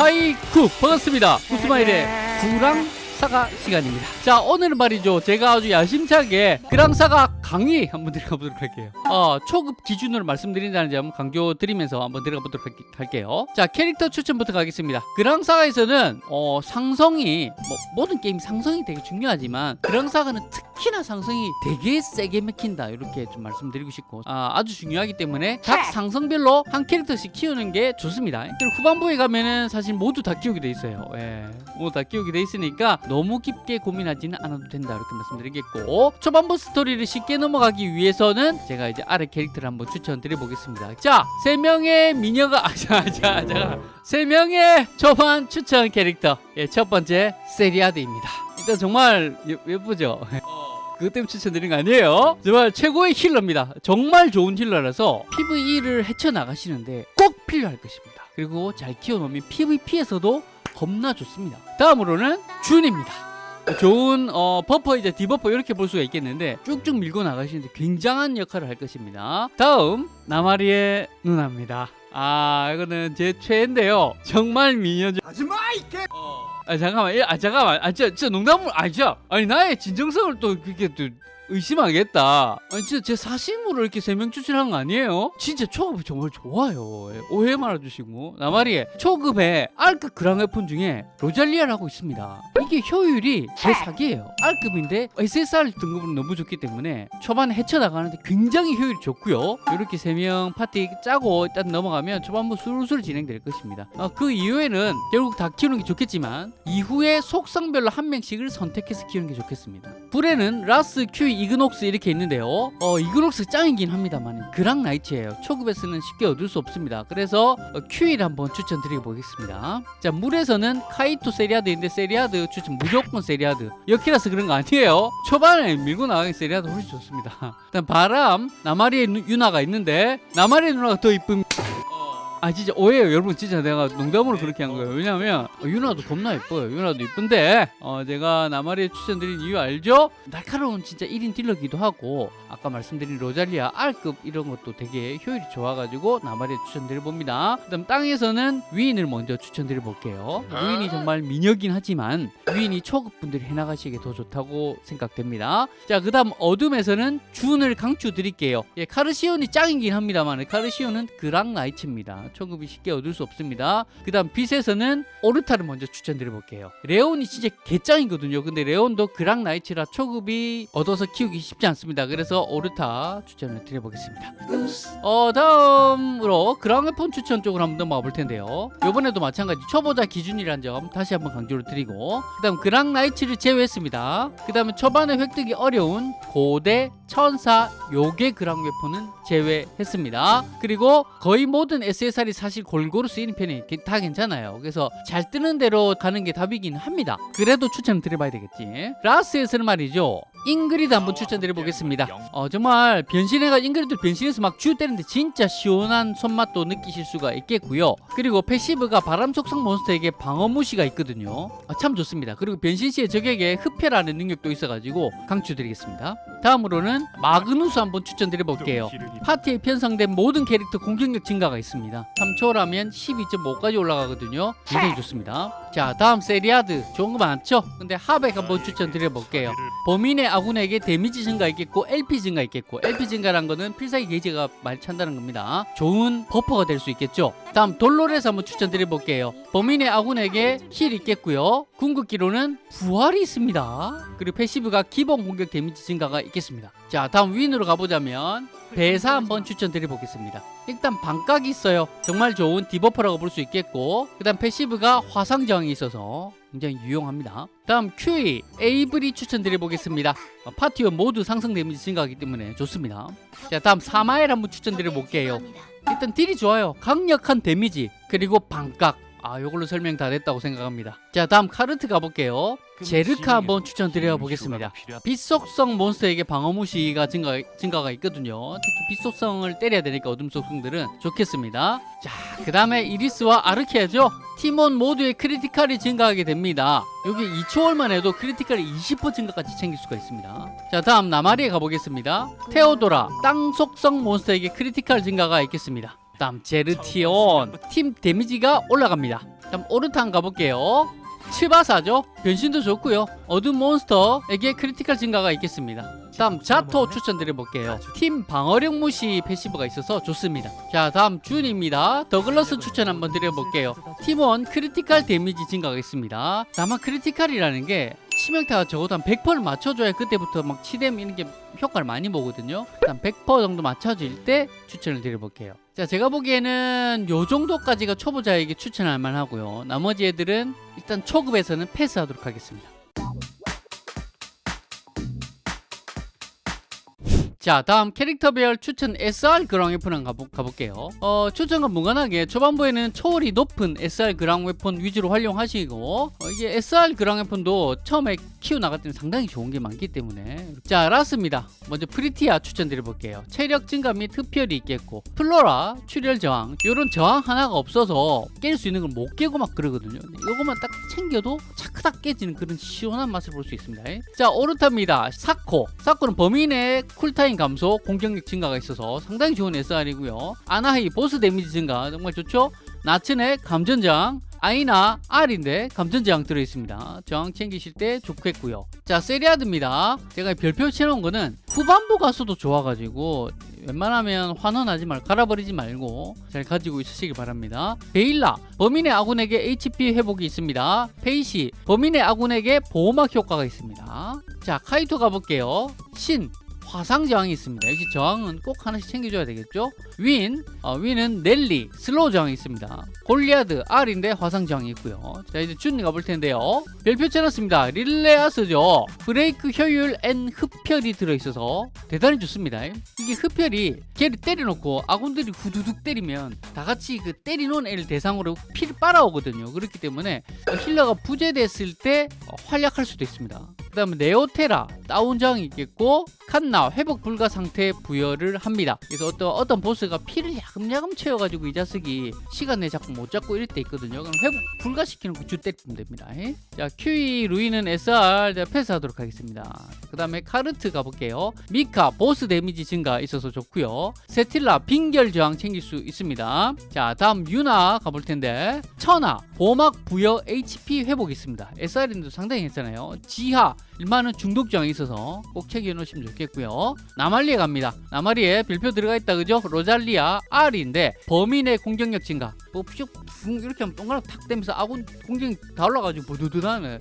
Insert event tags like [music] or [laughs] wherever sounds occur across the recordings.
하이쿠 반갑습니다. 구스마일의 구랑 사가 시간입니다. 자 오늘은 말이죠. 제가 아주 야심차게 그랑사가 강의 한번 들어가 보도록 할게요. 어, 초급 기준으로 말씀드린다는 점 강조 드리면서 한번 들어가 보도록 할게요. 자 캐릭터 추천부터 가겠습니다. 그랑사가에서는 어, 상성이 뭐, 모든 게임 상성이 되게 중요하지만 그랑사가는 특히나 상성이 되게 세게 맥힌다. 이렇게 좀 말씀드리고 싶고 아, 아주 중요하기 때문에 각 상성별로 한 캐릭터씩 키우는 게 좋습니다. 그리고 후반부에 가면은 사실 모두 다 키우게 돼 있어요. 예, 모두 다 키우게 돼 있으니까 너무 깊게 고민하지는 않아도 된다 이렇게 말씀드리겠고 초반부 스토리를 쉽게 넘어가기 위해서는 제가 이제 아래 캐릭터를 한번 추천드려 보겠습니다. 자세 명의 미녀가 아자자 자, 세 명의 초반 추천 캐릭터. 예, 첫 번째 세리아드입니다. 일단 정말 예, 예쁘죠? [laughs] 그것 때문에 추천드린 거 아니에요? 정말 최고의 힐러입니다. 정말 좋은 힐러라서 PVE를 헤쳐나가시는데 꼭 필요할 것입니다. 그리고 잘 키워놓으면 PVP에서도 겁나 좋습니다 다음으로는 준입니다. 좋은 어, buffer이자 debuffer 이렇게 볼 수가 있겠는데 쭉쭉 밀고 나가시는데 굉장한 역할을 할 것입니다. 다음 나마리에 누나입니다. 아 이거는 제 최애인데요. 정말 미녀죠. 하지마 이게. 어. 아 잠깐만 예, 아 잠깐만. 아 진짜, 진짜 농담을 아 진짜. 아니 나의 진정성을 또 그렇게 또 의심하겠다. 아니 진짜 제 사심으로 이렇게 세 명 추천한 거 아니에요? 진짜 초급이 정말 좋아요. 예, 오해 말아주시고 나마리에 초급에 R급 그랑웨폰 중에 로잘리아라고 있습니다. 이게 효율이 제 사기예요. R급인데 SSR 등급은 너무 좋기 때문에 초반에 헤쳐나가는데 굉장히 효율이 좋고요. 이렇게 세 명 파티 짜고 일단 넘어가면 초반부 술술 진행될 것입니다. 어, 그 이후에는 결국 다 키우는 게 좋겠지만 이후에 속성별로 한 명씩을 선택해서 키우는 게 좋겠습니다. 불에는 라스, 큐이, 이그녹스 이렇게 있는데요. 어, 이그녹스 짱이긴 합니다만 그랑 나이츠예요. 초급에서는 쉽게 얻을 수 없습니다. 그래서 어, 큐이를 한번 추천드려 보겠습니다. 자 물에서는 카르트 세리아드인데 세리아드 추천 무조건 세리아드. 역키라서 그런 거 아니에요. 초반에 밀고 나가기 세리아드 훨씬 좋습니다. [laughs] 일단 바람 나마리에 누- 유나가 있는데 나마리에 누나가 더 이쁨. 아 진짜 오해요. 여러분 진짜 내가 농담으로 그렇게 한 거예요. 왜냐면 어, 유나도 겁나 예뻐요. 유나도 예쁜데 어, 제가 나마리에 추천드린 이유 알죠? 날카로운 진짜 1인 딜러기도 하고 아까 말씀드린 로잘리아 R급 이런 것도 되게 효율이 좋아가지고 나마리에 추천드려 봅니다. 그 다음 땅에서는 위인을 먼저 추천드려 볼게요. 위인이 정말 미녀긴 하지만 위인이 초급 분들이 해나가시기에 더 좋다고 생각됩니다. 자그 다음 어둠에서는 준을 강추 드릴게요. 예, 카르시온이 짱이긴 합니다만 카르시온은 그랑 나이츠입니다 초급이 쉽게 얻을 수 없습니다. 그 다음 빛에서는 오르타를 먼저 추천드려 볼게요. 레온이 진짜 개짱이거든요. 근데 레온도 그랑 나이츠라 초급이 얻어서 키우기 쉽지 않습니다. 그래서 오르타 추천을 드려보겠습니다. 어 다음으로 그랑웨폰 추천 쪽으로 한번 넘어가 볼 텐데요. 이번에도 마찬가지 초보자 기준이라는 점 다시 한번 강조를 드리고 그 다음 그랑 나이츠를 제외했습니다. 그 다음에 초반에 획득이 어려운 고대 천사 요괴 그랑웨폰은 제외했습니다. 그리고 거의 모든 SSR이 사실 골고루 쓰이는 편이 게- 다 괜찮아요. 그래서 잘 뜨는 대로 가는 게 답이긴 합니다. 그래도 추천 드려봐야 되겠지. 라스에서는 말이죠 잉그리드 한번 추천드려 보겠습니다. 어, 정말 변신해가 잉그리드 변신해서 막 쥐어 때리는데 진짜 시원한 손맛도 느끼실 수가 있겠고요. 그리고 passive가 바람 속성 몬스터에게 방어 무시가 있거든요. 아, 참 좋습니다. 그리고 변신 시에 적에게 흡혈하는 능력도 있어가지고 강추드리겠습니다. 다음으로는 마그누스 한번 추천드려 볼게요. 파티에 편성된 모든 캐릭터 공격력 증가가 있습니다. 3초월하면 12.5까지 올라가거든요. 굉장히 좋습니다 자 다음 세리아드. 좋은 거 많죠? 근데 하백 한번 추천드려 볼게요. 범위 내 아군에게 데미지 증가 있겠고 LP 증가 있겠고 LP 증가란 거는 필살기 게이지가 많이 찬다는 겁니다. 좋은 buffer가 될 수 있겠죠? 다음 돌로레스 한번 추천드려 볼게요. 범위 내 아군에게 heal 있겠고요. 궁극기로는 부활이 있습니다. 그리고 passive가 기본 공격 데미지 증가가 있겠습니다. 자 다음 윈으로 가보자면 배사 한번 추천드려 보겠습니다. 일단 반각이 있어요. 정말 좋은 debuffer라고 볼 수 있겠고 그 다음 passive가 화상 저항이 있어서 굉장히 유용합니다. 다음 큐이 에이블이 추천드려 보겠습니다. 어, 파티원 모두 상승 데미지 증가하기 때문에 좋습니다. 자 다음 사마엘 한번 추천드려 볼게요. 일단 딜이 좋아요. 강력한 데미지 그리고 반각 아 요걸로 설명 다 됐다고 생각합니다. 자 다음 카르트 가볼게요. 제르카 한번 추천드려 보겠습니다. 빛속성 몬스터에게 방어 무시가 증가, 증가가 있거든요. 특히 빛속성을 때려야 되니까 어둠 속성들은 좋겠습니다. 자그 다음에 이리스와 아르케아죠. 팀원 모두의 critical이 증가하게 됩니다. 여기 2초월만 해도 critical이 20% 증가까지 챙길 수가 있습니다. 자 다음 나마리에 가보겠습니다. 테오도라 땅 속성 몬스터에게 critical 증가가 있겠습니다 다음 제르티온 팀 데미지가 올라갑니다. 다음 오르타 가볼게요. 치바사죠? 변신도 좋고요. 어둠 몬스터에게 critical 증가가 있겠습니다. 다음 자토 추천드려볼게요. 팀 방어력 무시 passive가 있어서 좋습니다. 자 다음 준입니다. 더글러스 추천 한번 드려볼게요. 팀원 critical 데미지 증가가 있습니다. 다만 critical이라는 게 치명타가 적어도 한 100%를 맞춰줘야 그때부터 막 치뎀 이런 게 효과를 많이 보거든요. 일단 100% 정도 맞춰질 때 추천을 드려볼게요 자 제가 보기에는 요 정도까지가 초보자에게 추천할 만하고요. 나머지 애들은 일단 초급에서는 패스하도록 하겠습니다 자 다음 캐릭터별 추천 SR 그랑 웨폰을 가보, 가볼게요. 어, 추천과 무관하게 초반부에는 초월이 높은 SR 그랑 웨폰 위주로 활용하시고 어, 이게 SR 그랑 웨폰도 처음에 키워나갈 때는 상당히 좋은 게 많기 때문에. 자 라스입니다. 먼저 프리티아 추천드려볼게요. 체력 증가 및 흡혈이 있겠고 플로라 출혈 저항 이런 저항 하나가 없어서 깰 수 있는 걸 못 깨고 막 그러거든요. 이것만 딱 챙겨도 차크닥 깨지는 그런 시원한 맛을 볼 수 있습니다. 자 오르타입니다. 사코. 사코는 범위 내 cool time 감소 공격력 증가가 있어서 상당히 좋은 SR이고요 아나하이 보스 데미지 증가 정말 좋죠 나츠네 감전장 아이나 R인데 감전저항 들어있습니다. 저항 챙기실 때 좋겠고요. 자 세리아드입니다. 제가 별표 쳐놓은 거는 후반부 가서도 좋아가지고 웬만하면 환원하지 말고 갈아버리지 말고 잘 가지고 있으시기 바랍니다. 베일라 범위 내 아군에게 HP 회복이 있습니다. 페이시 범위 내 아군에게 보호막 효과가 있습니다. 자 카이토 가볼게요. 신 화상 저항이 있습니다. 역시 저항은 꼭 하나씩 챙겨줘야 되겠죠? 윈, 어, 윈은 넬리, slow 저항이 있습니다. 골리아드, R인데 화상 저항이 있고요. 자 이제 준 가볼 텐데요. 별표 쳐놨습니다. 릴레아스죠. 브레이크 효율 N 흡혈이 들어있어서 대단히 좋습니다. 이게 흡혈이 걔를 때려놓고 아군들이 후두둑 때리면 다 같이 그 때리놓은 애를 대상으로 피를 빨아오거든요. 그렇기 때문에 healer가 부재됐을 때 어, 활약할 수도 있습니다. 그 다음에 네오테라 다운 저항이 있겠고 칸나 회복 불가 상태 부여를 합니다. 그래서 어떤 어떤 보스가 피를 야금야금 채워가지고 이 자식이 시간 내에 자꾸 못 잡고 이럴 때 있거든요. 그럼 회복 불가시키는 거주 때리면 됩니다. 에? 자 큐이 루이는 SR 제가 패스하도록 하겠습니다. 그 다음에 카르트 가볼게요. 미카 보스 데미지 증가 있어서 좋고요. 세틸라 빙결 저항 챙길 수 있습니다. 자 다음 유나 가볼 텐데. 천하 보호막 부여 HP 회복 있습니다. SR인데도 상당히 괜찮아요. 지하 일만은 중독 저항이 있어서 꼭 챙겨 놓으시면 좋겠고요. 나마리에 갑니다. 나마리에 별표 들어가 있다 그죠? 로잘리아 R인데 범위 내 공격력 증가 뭐쭉 이렇게 하면 동그랗게 탁 되면서 아군 공격이 다 올라가지고 부두두하네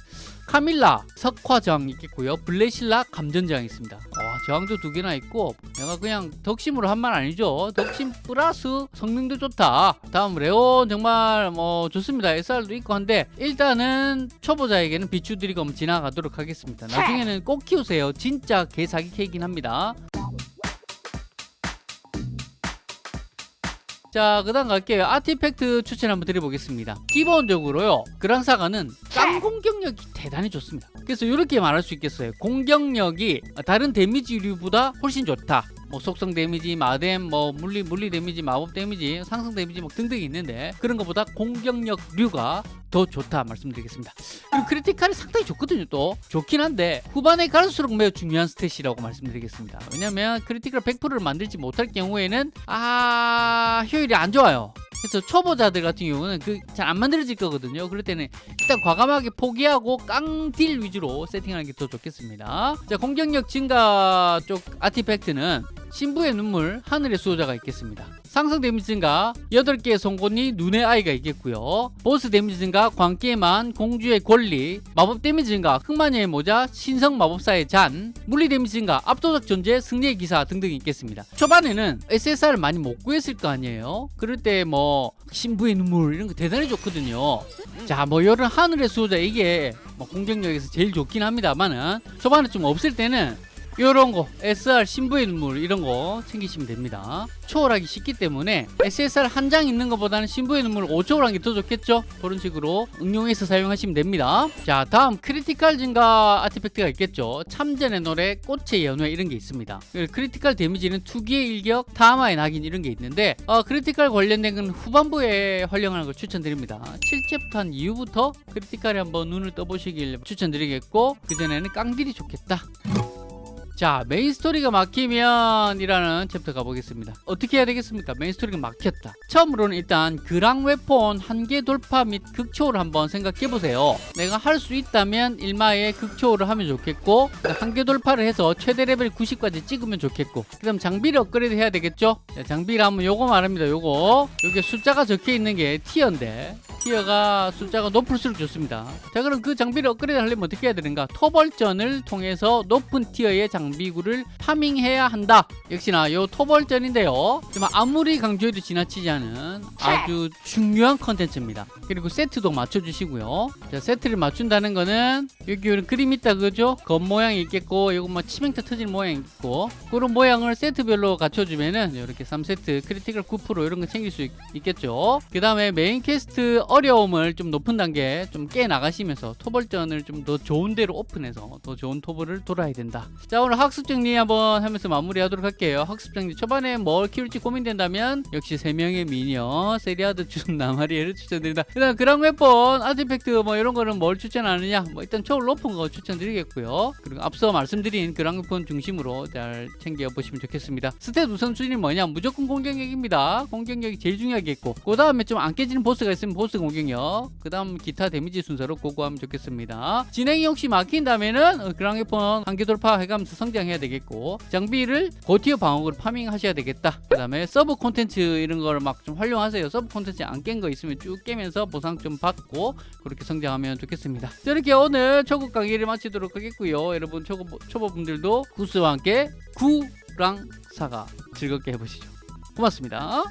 카밀라 석화 저항 있겠고요. 블레실라 감전 저항 있습니다. 와 저항도 두 개나 있고 내가 그냥 덕심으로 한 말 아니죠? 덕심 플러스 성능도 좋다. 다음 레온 정말 뭐 좋습니다. SR도 있고 한데 일단은 초보자에게는 비추드리고 지나가도록 하겠습니다. 나중에는 꼭 키우세요. 진짜 개사기 캐이긴 합니다 자, 그 다음 갈게요. artifact 추천 한번 드려보겠습니다. 기본적으로요, 그랑사가는 깡 공격력이 대단히 좋습니다. 그래서 이렇게 말할 수 있겠어요. 공격력이 다른 데미지류보다 훨씬 좋다. 뭐 속성 데미지, 마뎀, 뭐 물리 물리 데미지, 마법 데미지, 상승 데미지 뭐 등등이 있는데 그런 것보다 공격력류가 더 좋다 말씀드리겠습니다. 그리고 critical이 상당히 좋거든요. 또 좋긴 한데 후반에 갈수록 매우 중요한 stat이라고 말씀드리겠습니다. 왜냐하면 critical 100%를 만들지 못할 경우에는 아 효율이 안 좋아요. 그래서 초보자들 같은 경우는 그 잘 안 만들어질 거거든요. 그럴 때는 일단 과감하게 포기하고 깡딜 위주로 세팅하는 게 더 좋겠습니다. 자 공격력 증가 쪽 artifact는 신부의 눈물, 하늘의 수호자가 있겠습니다. 상성 데미지 증가 8개의 송곳니, 눈의 아이가 있겠고요. 보스 데미지 증가, 광기의만, 공주의 권리, 마법 데미지 증가, 흑마녀의 모자, 신성 마법사의 잔, 물리 데미지 증가, 압도적 존재, 승리의 기사 등등이 있겠습니다. 초반에는 SSR을 많이 못 구했을 거 아니에요. 그럴 때 뭐 신부의 눈물 이런 거 대단히 좋거든요. 자, 뭐 이런 하늘의 수호자 이게 뭐 공격력에서 제일 좋긴 합니다만은 초반에 좀 없을 때는 이런 거 SR 신부의 눈물 이런 거 챙기시면 됩니다. 초월하기 쉽기 때문에 SSR 한 장 있는 것보다는 신부의 눈물 5초월한 게 더 좋겠죠? 그런 식으로 응용해서 사용하시면 됩니다. 자 다음 critical 증가 artifact가 있겠죠? 참전의 노래 꽃의 연회 이런 게 있습니다. critical 데미지는 투기의 일격 타마의 낙인 이런 게 있는데 어, critical 관련된 건 후반부에 활용하는 걸 추천드립니다. 7챕터 한 이후부터 critical에 한번 눈을 떠보시길 추천드리겠고 그전에는 깡딜이 좋겠다 자 메인 스토리가 막히면 이라는 챕터 가보겠습니다. 어떻게 해야 되겠습니까? 메인 스토리가 막혔다. 처음으로는 일단 그랑 웨폰 한계 돌파 및 극초를 한번 생각해 보세요. 내가 할 수 있다면 일마에 극초를 하면 좋겠고 한계 돌파를 해서 최대 레벨 90까지 찍으면 좋겠고 그 다음 장비를 업그레이드 해야 되겠죠? 자, 장비를 하면 요거 말합니다 요거. 여기 숫자가 적혀 있는 게 tier인데 tier가 숫자가 높을수록 좋습니다. 자 그럼 그 장비를 업그레이드 하려면 어떻게 해야 되는가? 토벌전을 통해서 높은 티어의 장비구를 farming해야 한다. 역시나 요 토벌전인데요. 정말 아무리 강조해도 지나치지 않은 아주 중요한 컨텐츠입니다. 그리고 세트도 맞춰주시고요. 자 세트를 맞춘다는 거는 여기 이런 그림 있다 그죠? 검 모양이 있겠고 이거 뭐 치명타 터진 모양이 있고 그런 모양을 세트별로 갖춰주면은 이렇게 3세트 critical 9% 이런 거 챙길 수 있, 겠죠? 그 다음에 메인 퀘스트 어려움을 좀 높은 단계 좀 깨 나가시면서 토벌전을 좀 더 좋은 데로 오픈해서 더 좋은 토벌을 돌아야 된다. 자 오늘 학습 정리 한번 하면서 마무리 하도록 할게요. 학습 정리 초반에 뭘 키울지 고민된다면 역시 3명의 미녀 세리아드 준 나마리에를 추천드린다. 그다음 그랑 웨폰 artifact 뭐 이런 거는 뭘 추천하느냐? 뭐 일단 초월 높은 거 추천드리겠고요. 그리고 앞서 말씀드린 그랑 웨폰 중심으로 잘 챙겨보시면 좋겠습니다. stat 우선순위 뭐냐? 무조건 공격력입니다. 공격력이 제일 중요하겠고. 그 다음에 좀 안 깨지는 보스가 있으면 보스 공격력 그 다음 기타 데미지 순서로 go go하면 좋겠습니다. 진행이 혹시 막힌다면은 어, 그랑 웨폰 한계 돌파 해가면서 성장해야 되겠고 장비를 고tier 방어구를 farming하셔야 되겠다. 그 다음에 서브 콘텐츠 이런 거를 막 좀 활용하세요. 서브 콘텐츠 안 깬 거 있으면 쭉 깨면서 보상 좀 받고 그렇게 성장하면 좋겠습니다. 자, 이렇게 오늘 초급 강의를 마치도록 하겠고요. 여러분 초보, 초보분들도 구스와 함께 그랑 사가 즐겁게 해보시죠. 고맙습니다